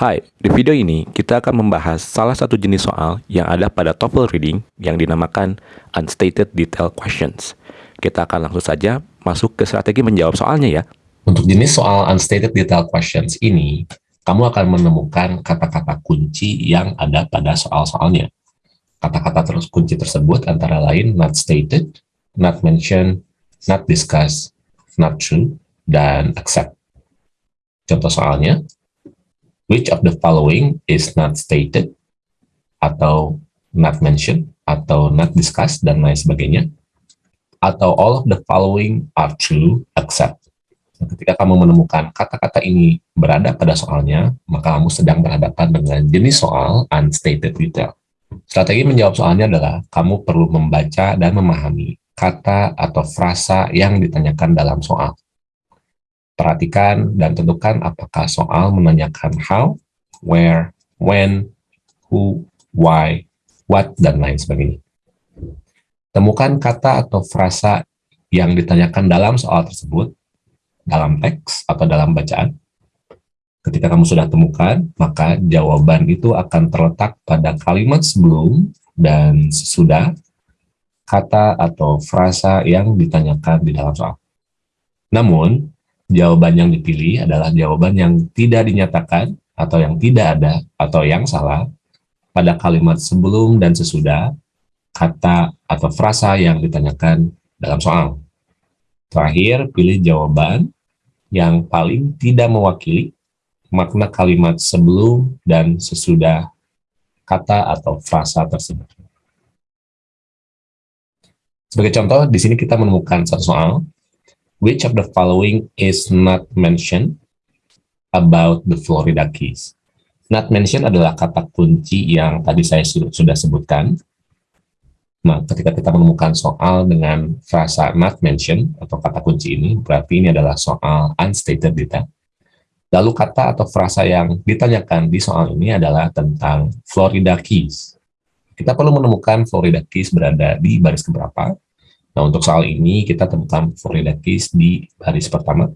Hai, di video ini kita akan membahas salah satu jenis soal yang ada pada TOEFL Reading yang dinamakan Unstated Detail Questions. Kita akan langsung saja masuk ke strategi menjawab soalnya ya. Untuk jenis soal Unstated Detail Questions ini, kamu akan menemukan kata-kata kunci yang ada pada soal-soalnya. Kata-kata terus kunci tersebut antara lain not stated, not mentioned, not discussed, not true, dan accept. Contoh soalnya, which of the following is not stated, atau not mentioned, atau not discussed, dan lain sebagainya. Atau all of the following are true, except. Ketika kamu menemukan kata-kata ini berada pada soalnya, maka kamu sedang berhadapan dengan jenis soal unstated detail. Strategi menjawab soalnya adalah kamu perlu membaca dan memahami kata atau frasa yang ditanyakan dalam soal. Perhatikan dan tentukan apakah soal menanyakan how, where, when, who, why, what, dan lain sebagainya. Temukan kata atau frasa yang ditanyakan dalam soal tersebut, dalam teks atau dalam bacaan, Ketika kamu sudah temukan, maka jawaban itu akan terletak pada kalimat sebelum dan sesudah kata atau frasa yang ditanyakan di dalam soal. Namun, jawaban yang dipilih adalah jawaban yang tidak dinyatakan atau yang tidak ada atau yang salah pada kalimat sebelum dan sesudah kata atau frasa yang ditanyakan dalam soal. Terakhir, pilih jawaban yang paling tidak mewakili makna kalimat sebelum dan sesudah kata atau frasa tersebut. Sebagai contoh, di sini kita menemukan satu soal. Which of the following is not mentioned about the Florida Keys? Not mentioned adalah kata kunci yang tadi saya sudah sebutkan. Nah, ketika kita menemukan soal dengan frasa not mentioned atau kata kunci ini, berarti ini adalah soal unstated data Lalu kata atau frasa yang ditanyakan di soal ini adalah tentang Florida Keys. Kita perlu menemukan Florida Keys berada di baris keberapa. Nah, untuk soal ini kita temukan Florida Keys di baris pertama.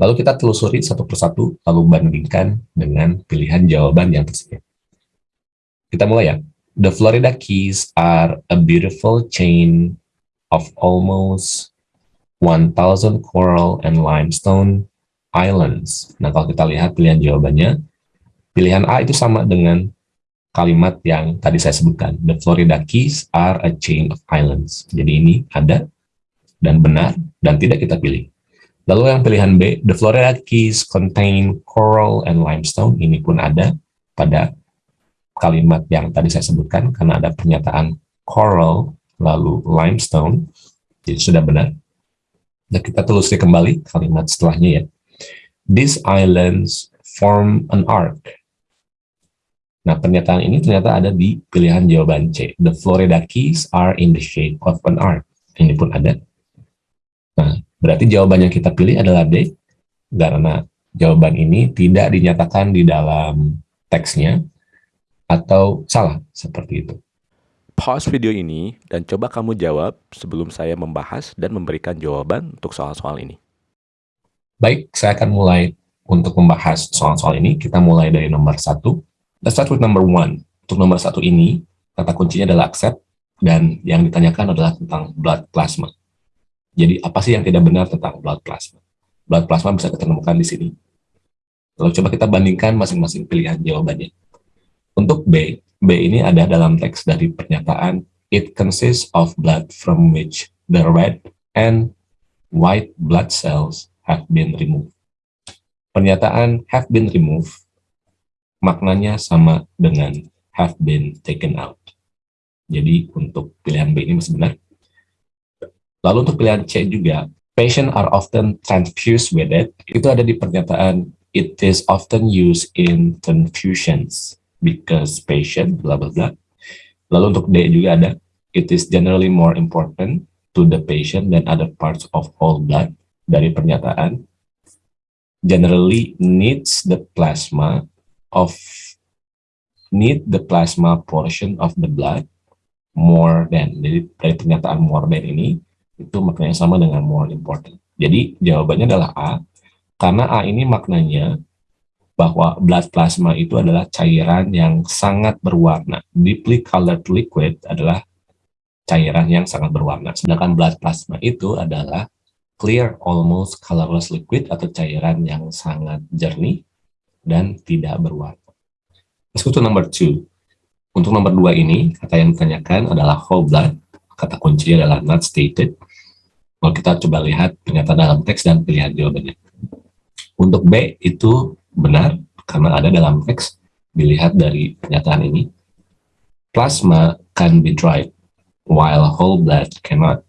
Lalu kita telusuri satu persatu, lalu bandingkan dengan pilihan jawaban yang tersedia. Kita mulai ya. The Florida Keys are a beautiful chain of almost 1,000 coral and limestone islands. Nah, kalau kita lihat pilihan jawabannya, pilihan A itu sama dengan kalimat yang tadi saya sebutkan. The Florida Keys are a chain of islands. Jadi ini ada dan benar dan tidak kita pilih. Lalu yang pilihan B, the Florida Keys contain coral and limestone. Ini pun ada pada kalimat yang tadi saya sebutkan karena ada pernyataan coral lalu limestone. Jadi sudah benar. Dan kita telusuri kembali kalimat setelahnya ya. These islands form an arc. Nah, pernyataan ini ternyata ada di pilihan jawaban C. The Florida Keys are in the shape of an arc. Ini pun ada. Nah, berarti jawaban yang kita pilih adalah D, karena jawaban ini tidak dinyatakan di dalam teksnya, atau salah, seperti itu. Pause video ini dan coba kamu jawab sebelum saya membahas dan memberikan jawaban untuk soal-soal ini. Baik, saya akan mulai untuk membahas soal-soal ini. Kita mulai dari nomor satu. Let's start with number one. Untuk nomor satu ini, kata kuncinya adalah accept, dan yang ditanyakan adalah tentang blood plasma. Jadi, apa sih yang tidak benar tentang blood plasma? Blood plasma bisa kita temukan di sini. Lalu coba kita bandingkan masing-masing pilihan jawabannya. Untuk B, B ini ada dalam teks dari pernyataan It consists of blood from which the red and white blood cells have been removed. Pernyataan have been removed maknanya sama dengan have been taken out. Jadi untuk pilihan B ini masih benar. Lalu untuk pilihan C juga, patient are often transfused with it. Itu ada di pernyataan it is often used in transfusions because patient bla bla bla. Lalu untuk D juga ada it is generally more important to the patient than other parts of whole blood dari pernyataan generally needs the plasma of need the plasma portion of the blood more than jadi dari pernyataan more than ini itu maknanya sama dengan more important jadi jawabannya adalah A karena A ini maknanya bahwa blood plasma itu adalah cairan yang sangat berwarna. Deeply colored liquid adalah cairan yang sangat berwarna. Sedangkan blood plasma itu adalah clear, almost colorless liquid atau cairan yang sangat jernih dan tidak berwarna. Go to number two. Untuk nomor dua ini, kata yang ditanyakan adalah whole blood. Kata kunci adalah not stated. Kalau kita coba lihat pernyataan dalam teks dan pilihan jawabannya. Untuk B itu benar, karena ada dalam teks, dilihat dari pernyataan ini. Plasma can be dried, while whole blood cannot.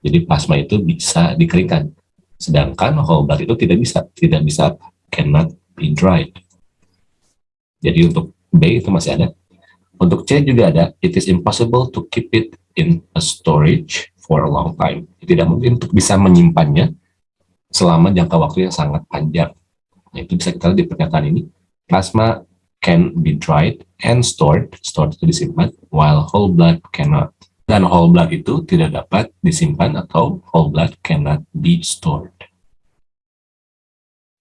Jadi plasma itu bisa dikeringkan. Sedangkan whole blood itu tidak bisa. Tidak bisa, cannot be dried. Jadi untuk B itu masih ada. Untuk C juga ada, it is impossible to keep it in a storage for a long time. Tidak mungkin untuk bisa menyimpannya selama jangka waktu yang sangat panjang. Nah, itu bisa kita lihat di pernyataan ini. Plasma can be dried and stored, stored itu disimpan, while whole blood cannot. Dan whole blood itu tidak dapat disimpan atau whole blood cannot be stored.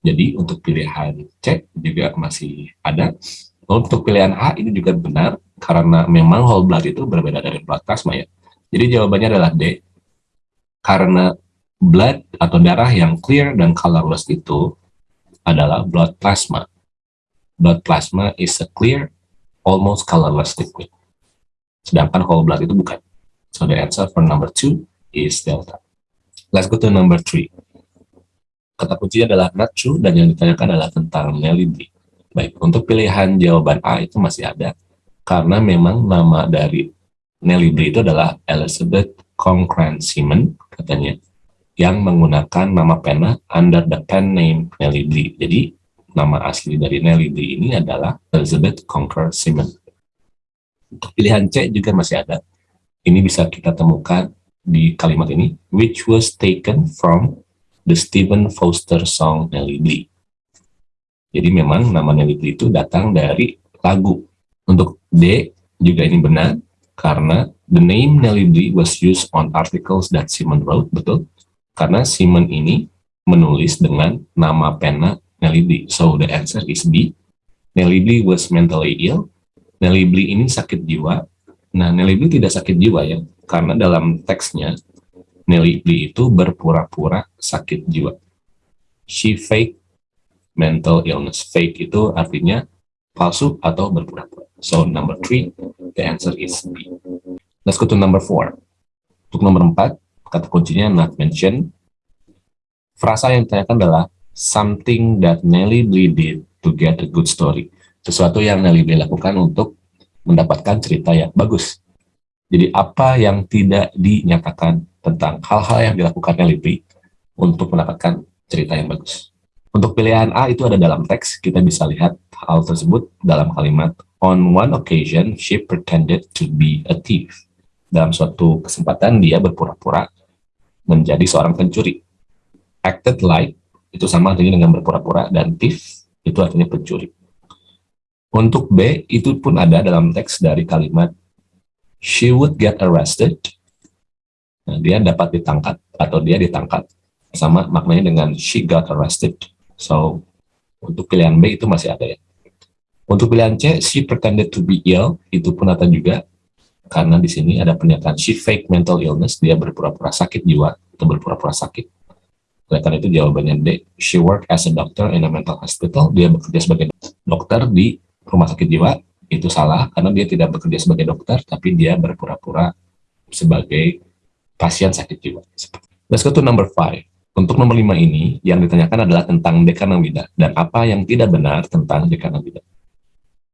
Jadi untuk pilihan C juga masih ada. Untuk pilihan A ini juga benar, karena memang whole blood itu berbeda dari blood plasma ya. Jadi jawabannya adalah D. Karena blood atau darah yang clear dan colorless itu adalah blood plasma. Blood plasma is a clear, almost colorless liquid. Sedangkan whole blood itu bukan. So the answer for number two is delta. Let's go to number three. Kata kuncinya adalah true dan yang ditanyakan adalah tentang B. Baik, untuk pilihan jawaban A itu masih ada, karena memang nama dari Nelly Bly itu adalah Elizabeth Concran Simon, katanya, yang menggunakan nama pena under the pen name Nelly Bly. Jadi, nama asli dari Nelly Bly ini adalah Elizabeth Conquer Simon. Untuk pilihan C juga masih ada. Ini bisa kita temukan di kalimat ini, which was taken from the Stephen Foster song Nelly Bly. Jadi memang nama Nelly itu datang dari lagu. Untuk D juga ini benar, karena the name Nelly Bly was used on articles that Simon wrote, betul? Karena Simon ini menulis dengan nama pena Nelly Bly. So the answer is B. Nelly Bly was mentally ill. Nelly Bly ini sakit jiwa. Nah, Nelly Bly tidak sakit jiwa ya, karena dalam teksnya Nelly Bly itu berpura-pura sakit jiwa. She fake mental illness. Fake itu artinya palsu atau berpura-pura. So number three, the answer is B. Let's go to number four. Untuk nomor empat, kata kuncinya not mention. Frasa yang ditanyakan adalah something that Nelly Bly did to get a good story. Sesuatu yang Nelly Bly lakukan untuk mendapatkan cerita yang bagus. Jadi apa yang tidak dinyatakan tentang hal-hal yang dilakukan Nelly Bly untuk mendapatkan cerita yang bagus. Untuk pilihan A itu ada dalam teks, kita bisa lihat hal tersebut dalam kalimat On one occasion, she pretended to be a thief. Dalam suatu kesempatan, dia berpura-pura menjadi seorang pencuri. Acted like, itu sama artinya dengan berpura-pura, dan thief, itu artinya pencuri. Untuk B, itu pun ada dalam teks dari kalimat She would get arrested. Nah, dia dapat ditangkap, atau dia ditangkap. Sama maknanya dengan she got arrested So, untuk pilihan B itu masih ada ya. Untuk pilihan C, she pretended to be ill, itu pun ada juga. Karena di sini ada pernyataan she fake mental illness, dia berpura-pura sakit jiwa, atau berpura-pura sakit. Oleh karena itu jawabannya D, she work as a doctor in a mental hospital, dia bekerja sebagai dokter di rumah sakit jiwa, itu salah, karena dia tidak bekerja sebagai dokter, tapi dia berpura-pura sebagai pasien sakit jiwa. Let's go to number five. Untuk nomor lima ini, yang ditanyakan adalah tentang dekanawida dan apa yang tidak benar tentang dekanawida.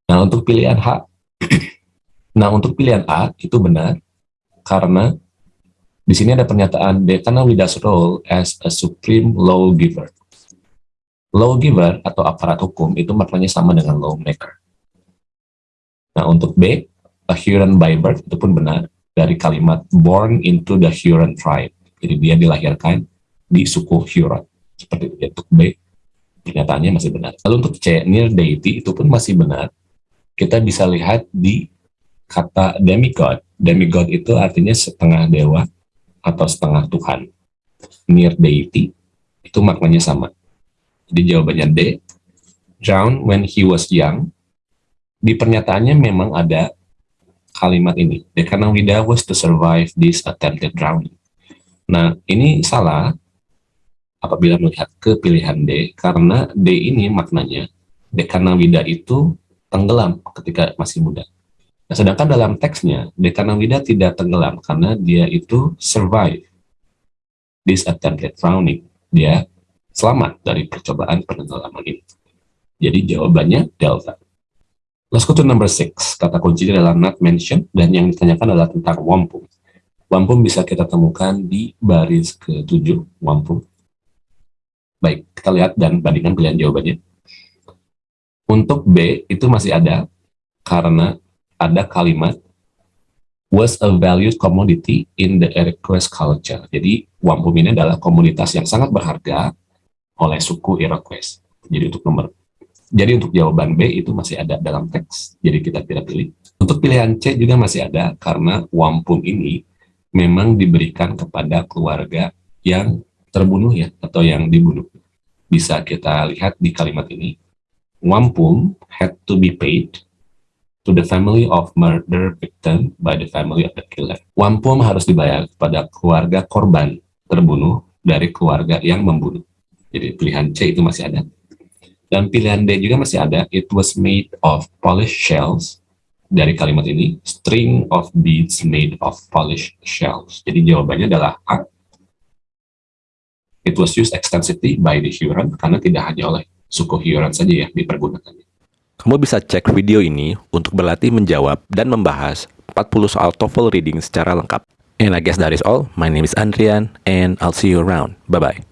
Nah, untuk pilihan H, nah untuk pilihan A itu benar karena di sini ada pernyataan dekanawida's role as a supreme lawgiver. Lawgiver atau aparat hukum itu maknanya sama dengan lawmaker. Nah, untuk B, a Huron by birth itu pun benar dari kalimat born into the Huron tribe. Jadi dia dilahirkan di suku Huron. Seperti itu. Untuk B, pernyataannya masih benar. Lalu untuk C, near deity itu pun masih benar. Kita bisa lihat di kata demigod. Demigod itu artinya setengah dewa atau setengah Tuhan. Near deity itu maknanya sama. Jadi jawabannya D, drowned when he was young. Di pernyataannya memang ada kalimat ini. Dekanawida was to survive this attempted drowning. Nah, ini salah apabila melihat ke pilihan D, karena D ini maknanya Dekanawida itu tenggelam ketika masih muda. Nah, sedangkan dalam teksnya, Dekanawida tidak tenggelam karena dia itu survive this attempted drowning. Dia selamat dari percobaan penenggelaman ini. Jadi jawabannya delta. Let's go to number six. Kata kuncinya adalah not mentioned dan yang ditanyakan adalah tentang wampum. Wampum bisa kita temukan di baris ke-7, wampum. Baik, kita lihat dan bandingkan pilihan jawabannya. Untuk B itu masih ada karena ada kalimat was a valued commodity in the Iroquois culture. Jadi wampum ini adalah komunitas yang sangat berharga oleh suku Iroquois. Jadi untuk nomor jadi untuk jawaban B itu masih ada dalam teks. Jadi kita tidak pilih. Untuk pilihan C juga masih ada karena wampum ini memang diberikan kepada keluarga yang terbunuh ya atau yang dibunuh. Bisa kita lihat di kalimat ini. Wampum had to be paid to the family of murder victim by the family of the killer. Wampum harus dibayar kepada keluarga korban terbunuh dari keluarga yang membunuh. Jadi pilihan C itu masih ada. Dan pilihan D juga masih ada. It was made of polished shells. Dari kalimat ini, string of beads made of polished shells. Jadi jawabannya adalah A. It was used extensively by the Huron karena tidak hanya oleh suku Huron saja ya dipergunakan. Kamu bisa cek video ini untuk berlatih menjawab dan membahas 40 soal TOEFL reading secara lengkap. And I guess that is all. My name is Andrian and I'll see you around. Bye-bye.